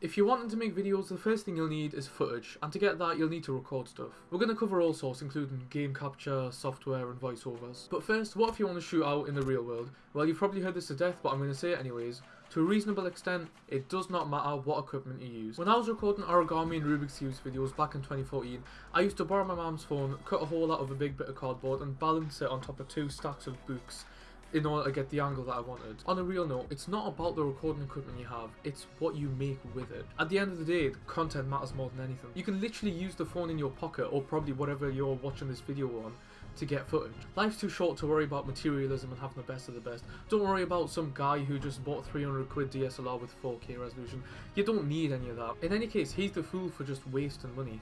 If you're wanting to make videos, the first thing you'll need is footage, and to get that you'll need to record stuff. We're going to cover all sorts including game capture, software and voiceovers. But first, what if you want to shoot out in the real world? Well you've probably heard this to death but I'm going to say it anyways. To a reasonable extent, it does not matter what equipment you use. When I was recording origami and Rubik's Cube videos back in 2014, I used to borrow my mom's phone, cut a hole out of a big bit of cardboard and balance it on top of two stacks of books in order to get the angle that I wanted. On a real note, it's not about the recording equipment you have, it's what you make with it. At the end of the day, the content matters more than anything. You can literally use the phone in your pocket or probably whatever you're watching this video on to get footage. Life's too short to worry about materialism and having the best of the best. Don't worry about some guy who just bought 300 quid DSLR with 4K resolution. You don't need any of that. In any case, he's the fool for just wasting money.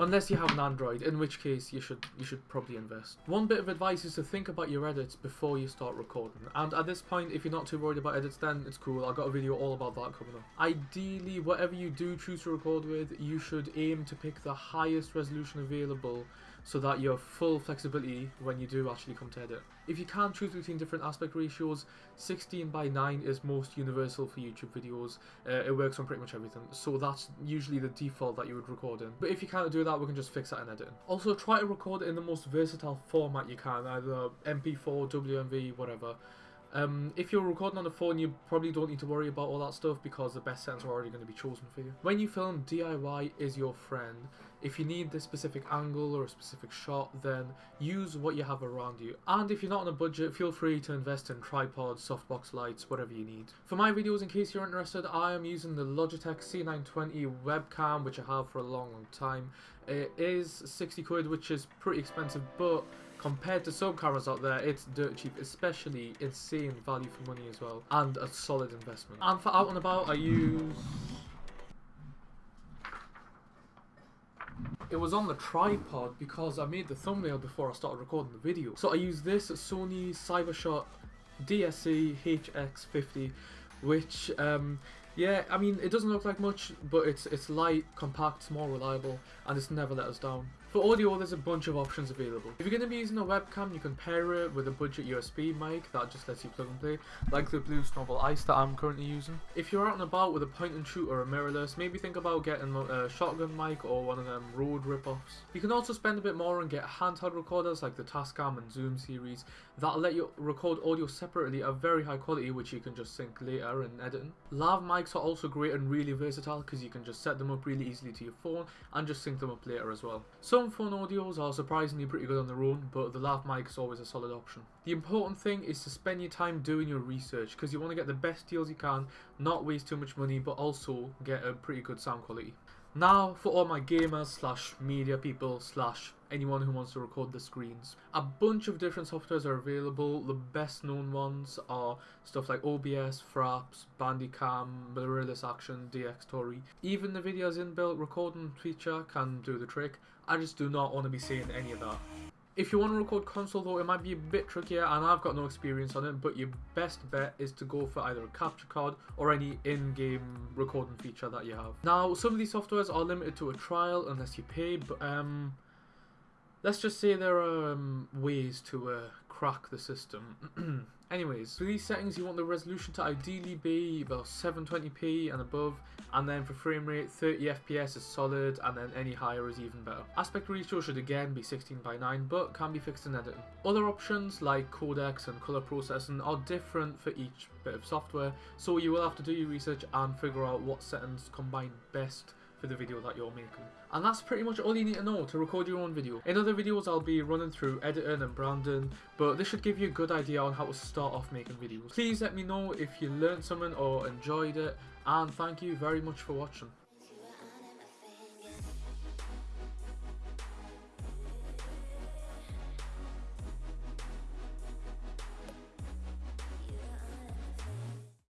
Unless you have an Android, in which case you should you should probably invest. One bit of advice is to think about your edits before you start recording. And at this point, if you're not too worried about edits, then it's cool. I've got a video all about that coming up. Ideally, whatever you do choose to record with, you should aim to pick the highest resolution available so that you have full flexibility when you do actually come to edit. If you can't choose between different aspect ratios, 16 by 9 is most universal for YouTube videos. Uh, it works on pretty much everything, so that's usually the default that you would record in. But if you can't do that, we can just fix that in editing. Also, try to record in the most versatile format you can, either MP4, WMV, whatever. Um, if you're recording on the phone, you probably don't need to worry about all that stuff because the best settings are already going to be chosen for you. When you film, DIY is your friend. If you need this specific angle or a specific shot, then use what you have around you. And if you're not on a budget, feel free to invest in tripods, softbox lights, whatever you need. For my videos, in case you're interested, I am using the Logitech C920 webcam, which I have for a long, long time. It is 60 quid, which is pretty expensive, but compared to some cameras out there, it's dirt cheap, especially insane value for money as well, and a solid investment. And for out and about, I use... It was on the tripod because I made the thumbnail before I started recording the video. So I use this Sony Cybershot DSC HX50, which um, yeah, I mean, it doesn't look like much, but it's it's light, compact, small, reliable, and it's never let us down. For audio, there's a bunch of options available. If you're going to be using a webcam, you can pair it with a budget USB mic that just lets you plug and play, like the Blue Snowball Ice that I'm currently using. If you're out and about with a point and shoot or a mirrorless, maybe think about getting a shotgun mic or one of them Rode rip-offs. You can also spend a bit more and get handheld recorders like the Tascam and Zoom series that'll let you record audio separately at very high quality which you can just sync later in editing. Lav mics are also great and really versatile because you can just set them up really easily to your phone and just sync them up later as well. Some phone audios are surprisingly pretty good on their own, but the lav mic is always a solid option. The important thing is to spend your time doing your research because you want to get the best deals you can, not waste too much money, but also get a pretty good sound quality. Now, for all my gamers slash media people slash anyone who wants to record the screens. A bunch of different softwares are available. The best known ones are stuff like OBS, Fraps, Bandicam, Mirillis Action, Dxtory. Even the video's inbuilt recording feature can do the trick. I just do not want to be seeing any of that. If you want to record console though, it might be a bit trickier and I've got no experience on it, but your best bet is to go for either a capture card or any in-game recording feature that you have. Now, some of these softwares are limited to a trial unless you pay, but um, let's just say there are um, ways to uh, crack the system. Anyways, for these settings you want the resolution to ideally be about 720p and above and then for frame rate 30 fps is solid and then any higher is even better. Aspect ratio should again be 16 by 9 but can be fixed in editing. Other options like codecs and color processing are different for each bit of software so you will have to do your research and figure out what settings combine best for the video that you're making. And that's pretty much all you need to know to record your own video. In other videos I'll be running through editing and branding, but this should give you a good idea on how to start off making videos. Please let me know if you learned something or enjoyed it, and thank you very much for watching.